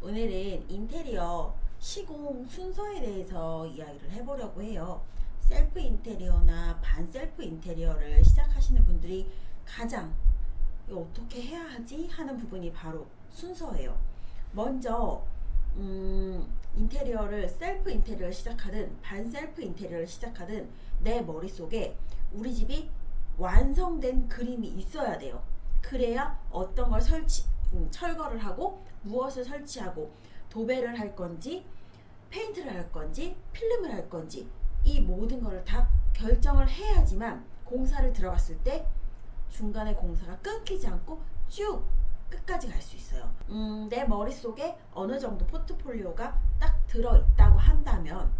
오늘은 인테리어 시공 순서에 대해서 이야기를 해보려고 해요. 셀프 인테리어나 반셀프 인테리어를 시작하시는 분들이 가장 어떻게 해야 하지 하는 부분이 바로 순서예요. 먼저 음, 인테리어를 셀프 인테리어를 시작하든 반셀프 인테리어를 시작하든 내 머릿속에 우리 집이 완성된 그림이 있어야 돼요. 그래야 어떤 걸 설치, 음, 철거를 하고 무엇을 설치하고 도배를 할 건지 페인트를 할 건지 필름을 할 건지 이 모든 것을 다 결정을 해야지만 공사를 들어갔을 때 중간에 공사가 끊기지 않고 쭉 끝까지 갈 수 있어요. 음, 내 머릿속에 어느 정도 포트폴리오가 딱 들어있다고 한다면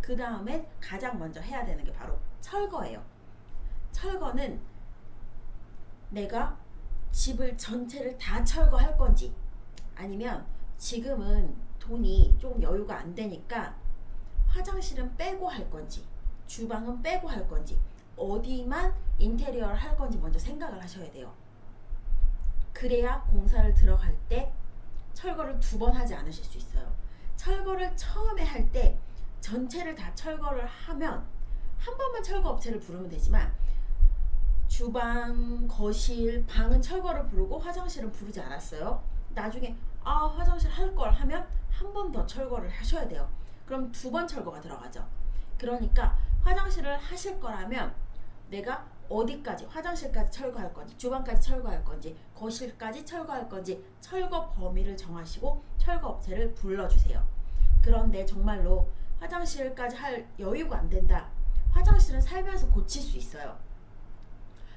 그 다음에 가장 먼저 해야 되는 게 바로 철거예요. 철거는 내가 집을 전체를 다 철거할 건지 아니면 지금은 돈이 좀 여유가 안 되니까 화장실은 빼고 할 건지 주방은 빼고 할 건지 어디만 인테리어를 할 건지 먼저 생각을 하셔야 돼요. 그래야 공사를 들어갈 때 철거를 두 번 하지 않으실 수 있어요. 철거를 처음에 할 때 전체를 다 철거를 하면 한 번만 철거 업체를 부르면 되지만 주방, 거실, 방은 철거를 부르고 화장실은 부르지 않았어요. 나중에 아 화장실 할 걸 하면 한 번 더 철거를 하셔야 돼요. 그럼 두 번 철거가 들어가죠. 그러니까 화장실을 하실 거라면 내가 어디까지 화장실까지 철거할 건지 주방까지 철거할 건지 거실까지 철거할 건지 철거 범위를 정하시고 철거 업체를 불러주세요. 그런데 정말로 화장실까지 할 여유가 안 된다. 화장실은 살면서 고칠 수 있어요.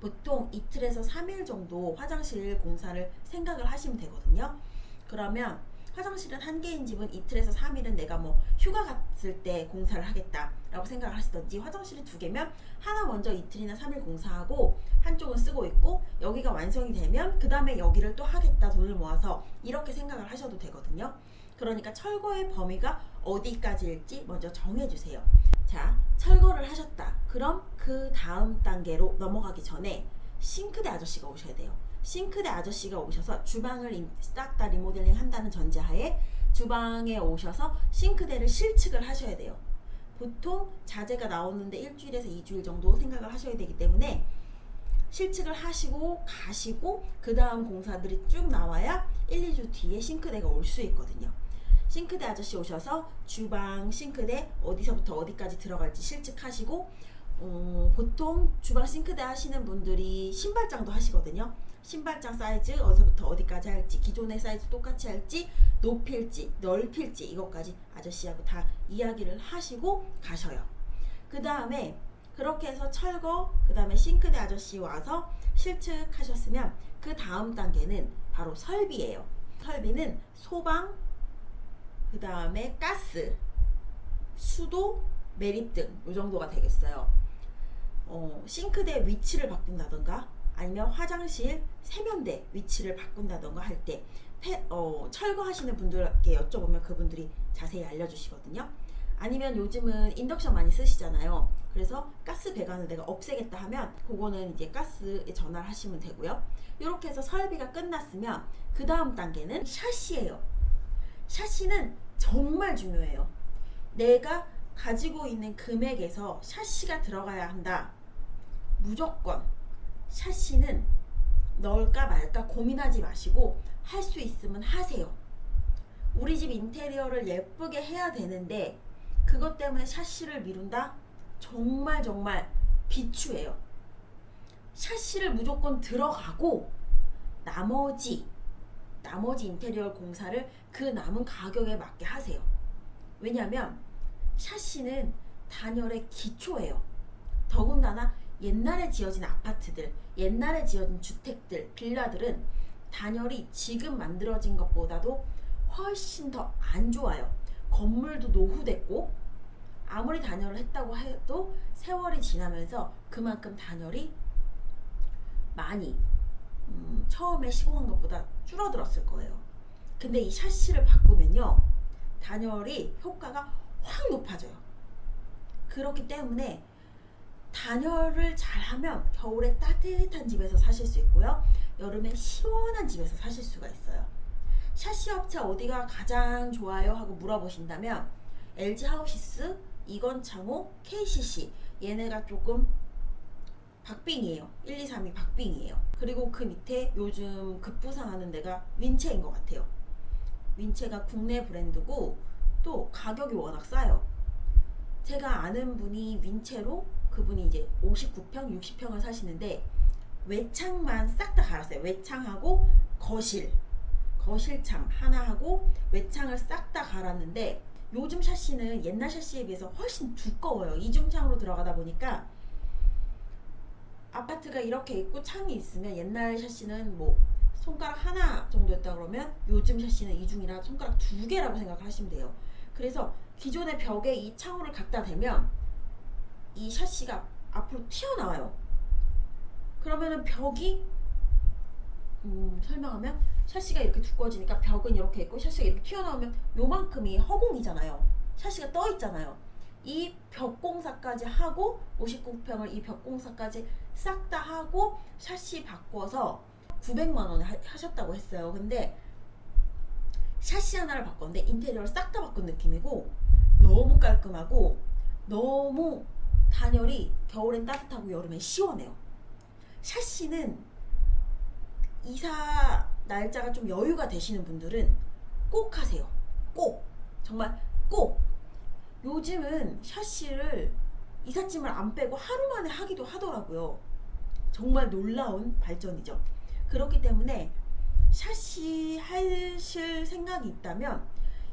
보통 이틀에서 3일 정도 화장실 공사를 생각을 하시면 되거든요. 그러면 화장실은 한 개인 집은 이틀에서 3일은 내가 뭐 휴가 갔을 때 공사를 하겠다라고 생각을 하시던지 화장실이 두 개면 하나 먼저 이틀이나 3일 공사하고 한쪽은 쓰고 있고 여기가 완성이 되면 그 다음에 여기를 또 하겠다 돈을 모아서 이렇게 생각을 하셔도 되거든요. 그러니까 철거의 범위가 어디까지일지 먼저 정해주세요. 자, 철거를 하셨다. 그럼 그 다음 단계로 넘어가기 전에 싱크대 아저씨가 오셔야 돼요. 싱크대 아저씨가 오셔서 주방을 싹 다 리모델링 한다는 전제하에 주방에 오셔서 싱크대를 실측을 하셔야 돼요. 보통 자재가 나오는데 일주일에서 2주일 정도 생각을 하셔야 되기 때문에 실측을 하시고 가시고 그 다음 공사들이 쭉 나와야 1, 2주 뒤에 싱크대가 올 수 있거든요. 싱크대 아저씨 오셔서 주방 싱크대 어디서부터 어디까지 들어갈지 실측하시고 어, 보통 주방 싱크대 하시는 분들이 신발장도 하시거든요. 신발장 사이즈 어디서부터 어디까지 할지 기존의 사이즈 똑같이 할지 높일지 넓힐지 이것까지 아저씨하고 다 이야기를 하시고 가셔요. 그 다음에 그렇게 해서 철거 그 다음에 싱크대 아저씨 와서 실측하셨으면 그 다음 단계는 바로 설비예요. 설비는 소방 그 다음에 가스 수도 매립등 이 정도가 되겠어요. 어, 싱크대 위치를 바꾼다던가 아니면 화장실 세면대 위치를 바꾼다던가 할때 어, 철거하시는 분들께 여쭤보면 그분들이 자세히 알려주시거든요. 아니면 요즘은 인덕션 많이 쓰시잖아요. 그래서 가스 배관을 내가 없애겠다 하면 그거는 이제 가스에 전화를 하시면 되고요. 이렇게 해서 설비가 끝났으면 그 다음 단계는 샤시예요. 샤시는 정말 중요해요. 내가 가지고 있는 금액에서 샤시가 들어가야 한다. 무조건 샤시는 넣을까 말까 고민하지 마시고 할 수 있으면 하세요. 우리 집 인테리어를 예쁘게 해야 되는데 그것 때문에 샤시를 미룬다? 정말 정말 비추해요. 샤시를 무조건 들어가고 나머지 나머지 인테리어 공사를 그 남은 가격에 맞게 하세요. 왜냐하면 샤시는 단열의 기초예요. 더군다나 옛날에 지어진 아파트들, 옛날에 지어진 주택들, 빌라들은 단열이 지금 만들어진 것보다도 훨씬 더 안 좋아요. 건물도 노후됐고 아무리 단열을 했다고 해도 세월이 지나면서 그만큼 단열이 많이 음, 처음에 시공한 것보다 줄어들었을 거예요. 근데 이 샤시를 바꾸면요. 단열이 효과가 확 높아져요. 그렇기 때문에 단열을 잘하면 겨울에 따뜻한 집에서 사실 수 있고요. 여름에 시원한 집에서 사실 수가 있어요. 샤시 업체 어디가 가장 좋아요 하고 물어보신다면 LG 하우시스, 이건창호, KCC 얘네가 조금 박빙이에요. 1, 2, 3이 박빙이에요. 그리고 그 밑에 요즘 급부상하는 데가 윈체인 것 같아요. 윈체가 국내 브랜드고 또 가격이 워낙 싸요. 제가 아는 분이 윈체로 그분이 이제 59평, 60평을 사시는데 외창만 싹 다 갈았어요. 외창하고 거실, 거실창 하나 하고 외창을 싹 다 갈았는데 요즘 샤시는 옛날 샤시에 비해서 훨씬 두꺼워요. 이중창으로 들어가다 보니까 아파트가 이렇게 있고 창이 있으면 옛날 샤시는 뭐 손가락 하나 정도였다 그러면 요즘 샤시는 이중이라 손가락 두 개라고 생각하시면 돼요. 그래서 기존의 벽에 이 창호를 갖다 대면 이 샤시가 앞으로 튀어나와요. 그러면은 벽이 음, 설명하면 샤시가 이렇게 두꺼워지니까 벽은 이렇게 있고 샤시가 이렇게 튀어나오면 요만큼이 허공이잖아요. 샤시가 떠 있잖아요. 이 벽공사까지 하고 59평을 이 벽공사까지 싹 다 하고 샤시 바꿔서 900만 원에 하- 하셨다고 했어요. 근데 샤시 하나를 바꿨는데 인테리어를 싹 다 바꾼 느낌이고 너무 깔끔하고 너무 단열이 겨울엔 따뜻하고 여름엔 시원해요. 샤시는 이사 날짜가 좀 여유가 되시는 분들은 꼭 하세요. 꼭 정말 꼭 요즘은 샤시를 이삿짐을 안 빼고 하루 만에 하기도 하더라고요. 정말 놀라운 발전이죠. 그렇기 때문에 샤시 하실 생각이 있다면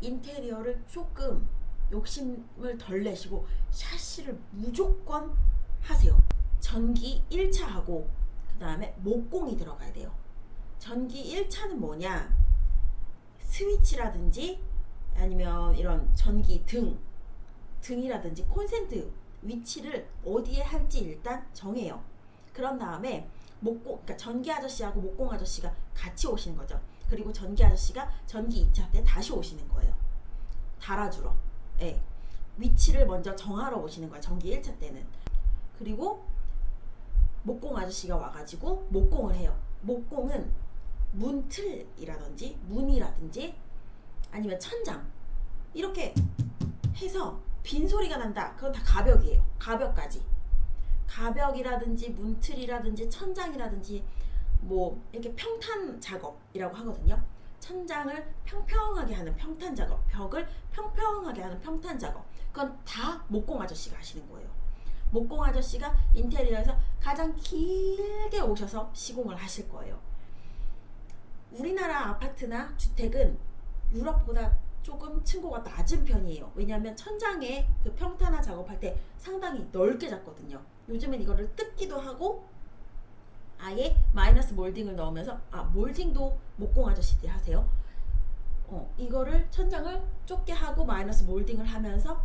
인테리어를 조금 욕심을 덜 내시고 샤시를 무조건 하세요. 전기 1차하고 그 다음에 목공이 들어가야 돼요. 전기 1차는 뭐냐? 스위치라든지 아니면 이런 전기 등 등이라든지 콘센트 위치를 어디에 할지 일단 정해요. 그런 다음에 목공, 그러니까 전기 아저씨하고 목공 아저씨가 같이 오시는 거죠. 그리고 전기 아저씨가 전기 2차 때 다시 오시는 거예요. 달아주러. 예. 위치를 먼저 정하러 오시는 거예요. 전기 1차 때는. 그리고 목공 아저씨가 와가지고 목공을 해요. 목공은 문틀이라든지 문이라든지 아니면 천장 이렇게 해서 빈 소리가 난다. 그건 다 가벽이에요. 가벽까지. 가벽이라든지 문틀이라든지 천장이라든지 뭐 이렇게 평탄 작업이라고 하거든요. 천장을 평평하게 하는 평탄 작업, 벽을 평평하게 하는 평탄 작업. 그건 다 목공 아저씨가 하시는 거예요. 목공 아저씨가 인테리어에서 가장 길게 오셔서 시공을 하실 거예요. 우리나라 아파트나 주택은 유럽보다 조금 층고가 낮은 편이에요. 왜냐하면 천장에 그 평탄화 작업할 때 상당히 넓게 잡거든요. 요즘엔 이거를 뜯기도 하고 아예 마이너스 몰딩을 넣으면서 아 몰딩도 목공 아저씨들이 하세요. 어 이거를 천장을 좁게 하고 마이너스 몰딩을 하면서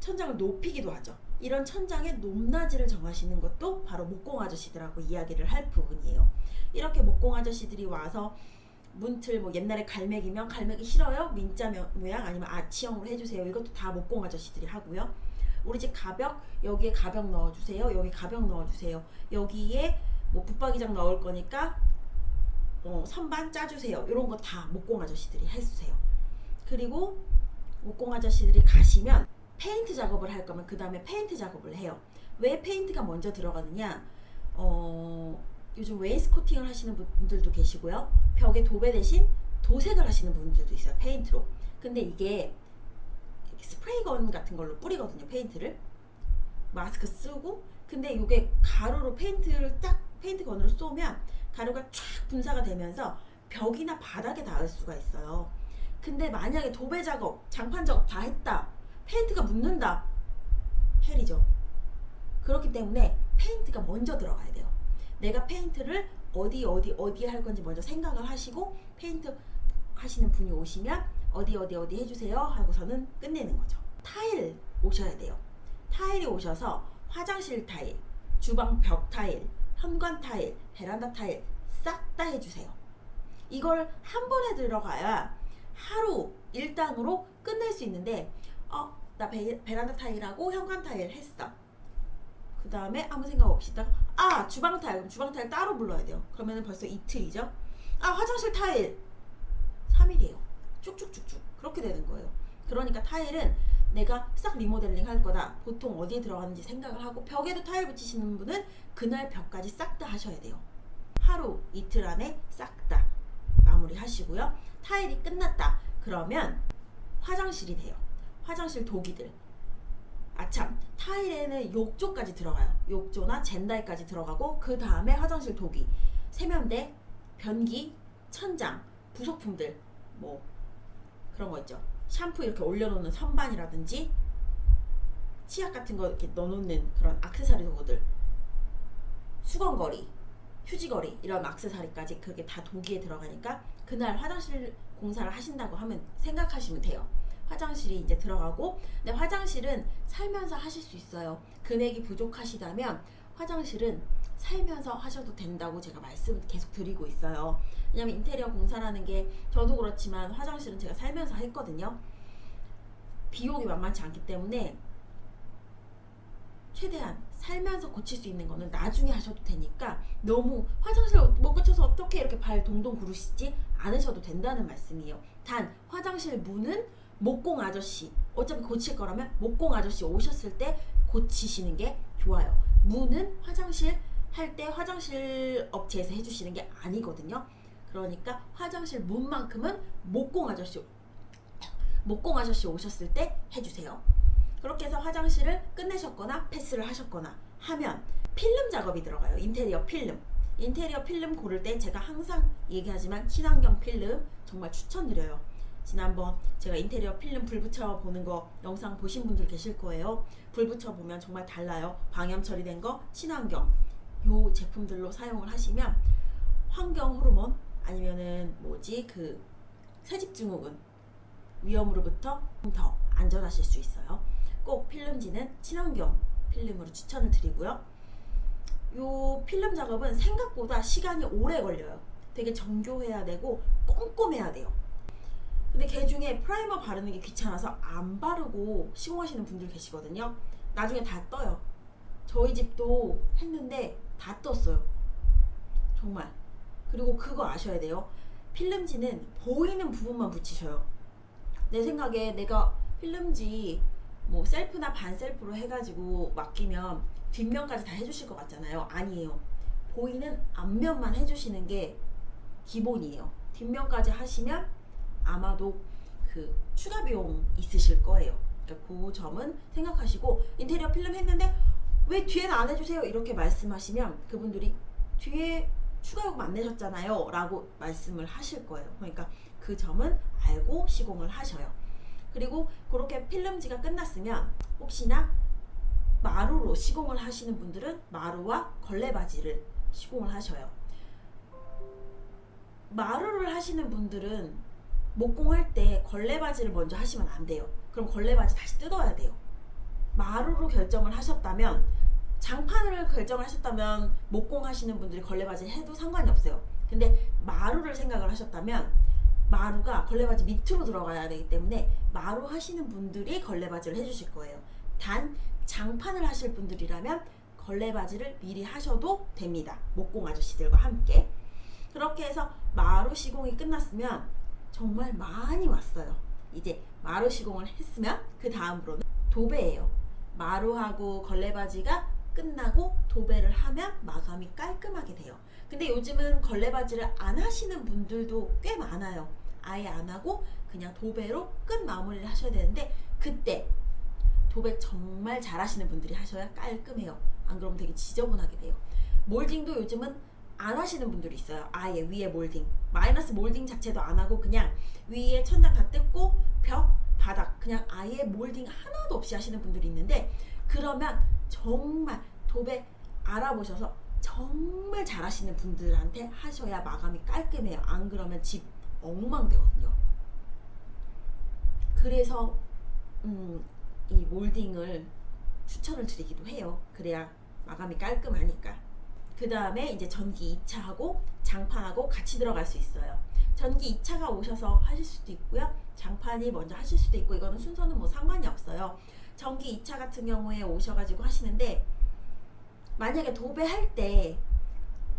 천장을 높이기도 하죠. 이런 천장의 높낮이를 정하시는 것도 바로 목공 아저씨들하고 이야기를 할 부분이에요. 이렇게 목공 아저씨들이 와서 문틀 뭐 옛날에 갈매기면 갈매기 싫어요? 민자 명- 모양 아니면 아치형으로 해주세요. 이것도 다 목공 아저씨들이 하고요. 우리 집 가벽 여기에 가벽 넣어주세요. 여기 가벽 넣어주세요. 여기에 뭐 붙박이장 넣을 거니까 어, 선반 짜주세요. 이런 거 다 목공 아저씨들이 해주세요. 그리고 목공 아저씨들이 가시면 페인트 작업을 할 거면 그 다음에 페인트 작업을 해요. 왜 페인트가 먼저 들어가느냐? 어, 요즘 wainscoting을 하시는 분들도 계시고요. 벽에 도배 대신 도색을 하시는 분들도 있어요. 페인트로. 근데 이게 스프레이건 같은 걸로 뿌리거든요. 페인트를. 마스크 쓰고 근데 이게 가루로 페인트를 딱 페인트 건으로 쏘면 가루가 쫙 분사가 되면서 벽이나 바닥에 닿을 수가 있어요. 근데 만약에 도배 작업, 장판 작업 다 했다. 페인트가 묻는다. hell이죠. 그렇기 때문에 페인트가 먼저 들어가야 돼요. 내가 페인트를 어디 어디 어디 할 건지 먼저 생각을 하시고 페인트 하시는 분이 오시면 어디 어디 어디 해주세요 하고서는 끝내는 거죠. 타일 오셔야 돼요. 타일이 오셔서 화장실 타일, 주방 벽 타일, 현관 타일, 베란다 타일 싹 다 해주세요. 이걸 한 번에 들어가야 하루 일당으로 끝낼 수 있는데 어, 나 베, 베란다 타일하고 현관 타일 했어. 그 다음에 아무 생각 없이 있다가 아 주방 타일 그럼 주방 타일 따로 불러야 돼요. 그러면 벌써 이틀이죠. 아 화장실 타일 3일이에요. 쭉쭉쭉쭉 그렇게 되는 거예요. 그러니까 타일은 내가 싹 리모델링 할 거다. 보통 어디에 들어가는지 생각을 하고 벽에도 타일 붙이시는 분은 그날 벽까지 싹 다 하셔야 돼요. 하루 이틀 안에 싹 다 마무리 하시고요. 타일이 끝났다. 그러면 화장실이 돼요. 화장실 도기들. 아참 타일에는 욕조까지 들어가요. 욕조나 젠다이까지 들어가고 그 다음에 화장실 도기, 세면대, 변기, 천장, 부속품들 뭐 그런 거 있죠. 샴푸 이렇게 올려놓는 선반이라든지 치약 같은 거 이렇게 넣어놓는 그런 악세사리 도구들, 수건거리, 휴지거리 이런 악세사리까지 그게 다 도기에 들어가니까 그날 화장실 공사를 하신다고 하면 생각하시면 돼요. 화장실이 이제 들어가고 근데 화장실은 살면서 하실 수 있어요. 금액이 부족하시다면 화장실은 살면서 하셔도 된다고 제가 말씀을 계속 드리고 있어요. 왜냐면 인테리어 공사라는 게 저도 그렇지만 화장실은 제가 살면서 했거든요. 비용이 만만치 않기 때문에 최대한 살면서 고칠 수 있는 거는 나중에 하셔도 되니까 너무 화장실 못 고쳐서 어떻게 이렇게 발 동동 구르시지 않으셔도 된다는 말씀이에요. 단 화장실 문은 목공 아저씨 어차피 고칠 거라면 목공 아저씨 오셨을 때 고치시는 게 좋아요. 문은 화장실 할 때 화장실 업체에서 해주시는 게 아니거든요. 그러니까 화장실 문만큼은 목공 아저씨 목공 아저씨 오셨을 때 해주세요. 그렇게 해서 화장실을 끝내셨거나 패스를 하셨거나 하면 필름 작업이 들어가요. 인테리어 필름. 인테리어 필름 고를 때 제가 항상 얘기하지만 친환경 필름 정말 추천드려요. 지난번 제가 인테리어 필름 불 붙여 보는 거 영상 보신 분들 계실 거예요. 불 붙여 보면 정말 달라요. 방염 처리된 거 친환경 요 제품들로 사용을 하시면 환경 호르몬 아니면은 뭐지 그 새집 증후군 위험으로부터 더 안전하실 수 있어요. 꼭 필름지는 친환경 필름으로 추천을 드리고요. 요 필름 작업은 생각보다 시간이 오래 걸려요. 되게 정교해야 되고 꼼꼼해야 돼요. 근데 개 중에 프라이머 바르는 게 귀찮아서 안 바르고 시공하시는 분들 계시거든요. 나중에 다 떠요. 저희 집도 했는데 다 떴어요. 정말. 그리고 그거 아셔야 돼요. 필름지는 보이는 부분만 붙이셔요. 내 생각에 내가 필름지 뭐 셀프나 반셀프로 해가지고 맡기면 뒷면까지 다 해주실 것 같잖아요. 아니에요. 보이는 앞면만 해주시는 게 기본이에요. 뒷면까지 하시면 아마도 그 추가 비용 있으실 거예요. 그러니까 그 점은 생각하시고 인테리어 필름 했는데 왜 뒤에는 안 해주세요? 이렇게 말씀하시면 그분들이 뒤에 추가 요금 안 내셨잖아요. 라고 말씀을 하실 거예요. 그러니까 그 점은 알고 시공을 하셔요. 그리고 그렇게 필름지가 끝났으면 혹시나 마루로 시공을 하시는 분들은 마루와 걸레바지를 시공을 하셔요. 마루를 하시는 분들은 목공할 때 걸레바지를 먼저 하시면 안 돼요. 그럼 걸레바지 다시 뜯어야 돼요. 마루로 결정을 하셨다면 장판을 결정을 하셨다면 목공 하시는 분들이 걸레바지 해도 상관이 없어요. 근데 마루를 생각을 하셨다면 마루가 걸레바지 밑으로 들어가야 되기 때문에 마루 하시는 분들이 걸레바지를 해주실 거예요. 단 장판을 하실 분들이라면 걸레바지를 미리 하셔도 됩니다. 목공 아저씨들과 함께. 그렇게 해서 마루 시공이 끝났으면 정말 많이 왔어요. 이제 마루 시공을 했으면 그 다음으로는 도배예요. 마루하고 걸레바지가 끝나고 도배를 하면 마감이 깔끔하게 돼요. 근데 요즘은 걸레바지를 안 하시는 분들도 꽤 많아요. 아예 안 하고 그냥 도배로 끝 마무리를 하셔야 되는데 그때 도배 정말 잘 하시는 분들이 하셔야 깔끔해요. 안 그러면 되게 지저분하게 돼요. 몰딩도 요즘은 안 하시는 분들이 있어요. 아예 위에 몰딩. 마이너스 몰딩 자체도 안 하고 그냥 위에 천장 다 뜯고 벽, 바닥 그냥 아예 몰딩 하나도 없이 하시는 분들이 있는데 그러면 정말 도배 알아보셔서 정말 잘하시는 분들한테 하셔야 마감이 깔끔해요. 안 그러면 집 엉망되거든요. 그래서 음, 이 몰딩을 추천을 드리기도 해요. 그래야 마감이 깔끔하니까. 그 다음에 이제 전기 2차하고 장판하고 같이 들어갈 수 있어요. 전기 2차가 오셔서 하실 수도 있고요. 장판이 먼저 하실 수도 있고 이거는 순서는 뭐 상관이 없어요. 전기 2차 같은 경우에 오셔가지고 하시는데 만약에 도배할 때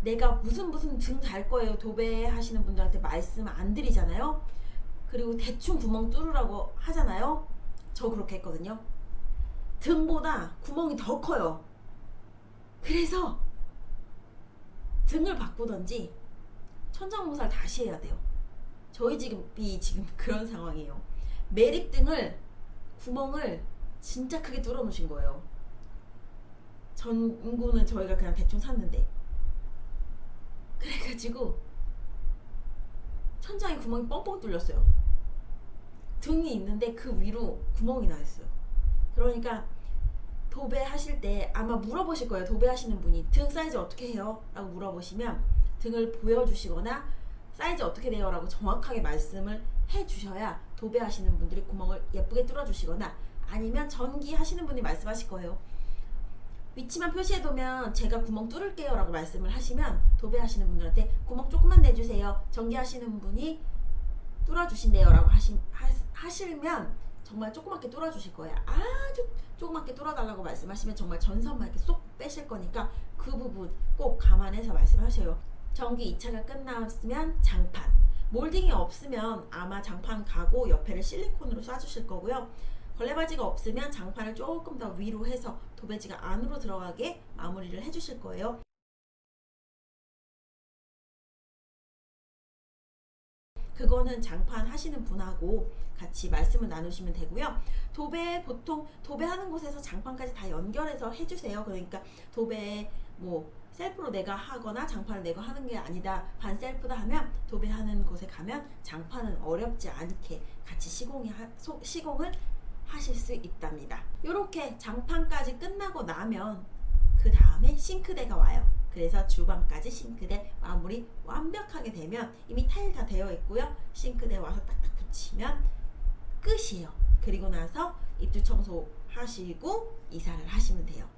내가 무슨 무슨 등 달 거예요 도배하시는 분들한테 말씀 안 드리잖아요 그리고 대충 구멍 뚫으라고 하잖아요. 저 그렇게 했거든요. 등보다 구멍이 더 커요. 그래서 등을 바꾸던지 천장공사를 다시 해야 돼요. 저희 집이 지금 그런 상황이에요. 매립등을 구멍을 진짜 크게 뚫어 놓으신 거예요. 전구는 저희가 그냥 대충 샀는데 그래가지고 천장에 구멍이 뻥뻥 뚫렸어요. 등이 있는데 그 위로 구멍이 나 있어요. 그러니까 도배하실 때 아마 물어보실 거예요. 도배하시는 분이 등 사이즈 어떻게 해요? 라고 물어보시면 등을 보여주시거나 사이즈 어떻게 돼요? 라고 정확하게 말씀을 해주셔야 도배하시는 분들이 구멍을 예쁘게 뚫어주시거나 아니면 전기 하시는 분이 말씀하실 거예요. 위치만 표시해두면 제가 구멍 뚫을게요 라고 말씀을 하시면 도배하시는 분들한테 구멍 조금만 내주세요. 전기 하시는 분이 뚫어주신대요 라고 하시, 하, 하시면 정말 조그맣게 뚫어주실 거예요. 아주 조그맣게 뚫어달라고 말씀하시면 정말 전선만 이렇게 쏙 빼실 거니까 그 부분 꼭 감안해서 말씀하셔요. 전기 2차가 끝났으면 장판. 몰딩이 없으면 아마 장판 가고 옆에를 실리콘으로 쏴주실 거고요. 걸레바지가 없으면 장판을 조금 더 위로 해서 도배지가 안으로 들어가게 마무리를 해주실 거예요. 그거는 장판 하시는 분하고 같이 말씀을 나누시면 되고요. 도배 보통 도배하는 곳에서 장판까지 다 연결해서 해주세요. 그러니까 도배 뭐 셀프로 내가 하거나 장판을 내가 하는 게 아니다. 반 셀프다 하면 도배하는 곳에 가면 장판은 어렵지 않게 같이 시공이 하, 소, 시공을 하실 수 있답니다. 이렇게 장판까지 끝나고 나면 그 다음에 싱크대가 와요. 그래서 주방까지 싱크대 마무리 완벽하게 되면 이미 타일 다 되어 있고요. 싱크대 와서 딱딱 붙이면 끝이에요. 그리고 나서 입주 청소 하시고 이사를 하시면 돼요.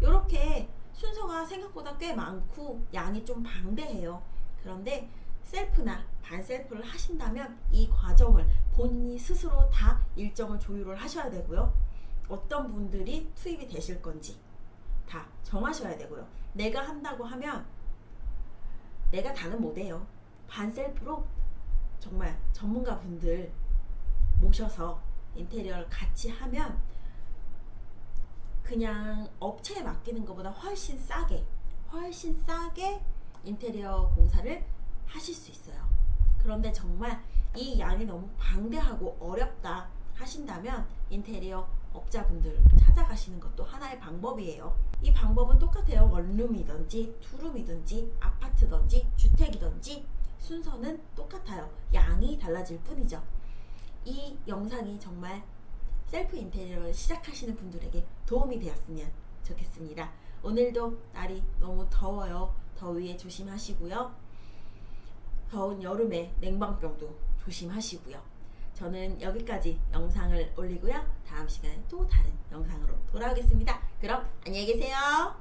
이렇게 순서가 생각보다 꽤 많고 양이 좀 방대해요. 그런데 셀프나 반셀프를 하신다면 이 과정을 본인이 스스로 다 일정을 조율을 하셔야 되고요. 어떤 분들이 투입이 되실 건지 다 정하셔야 되고요. 내가 한다고 하면 내가 다는 못해요. 반셀프로 정말 전문가 분들 모셔서 인테리어를 같이 하면 그냥 업체에 맡기는 것보다 훨씬 싸게 훨씬 싸게 인테리어 공사를 하실 수 있어요. 그런데 정말 이 양이 너무 방대하고 어렵다 하신다면 인테리어 업자분들 찾아가시는 것도 하나의 방법이에요. 이 방법은 똑같아요. 원룸이든지 투룸이든지 아파트든지 주택이든지 순서는 똑같아요. 양이 달라질 뿐이죠. 이 영상이 정말 셀프 인테리어를 시작하시는 분들에게 도움이 되었으면 좋겠습니다. 오늘도 날이 너무 더워요. 더위에 조심하시고요. 더운 여름에 냉방병도 조심하시고요. 저는 여기까지 영상을 올리고요. 다음 시간에 또 다른 영상으로 돌아오겠습니다. 그럼 안녕히 계세요.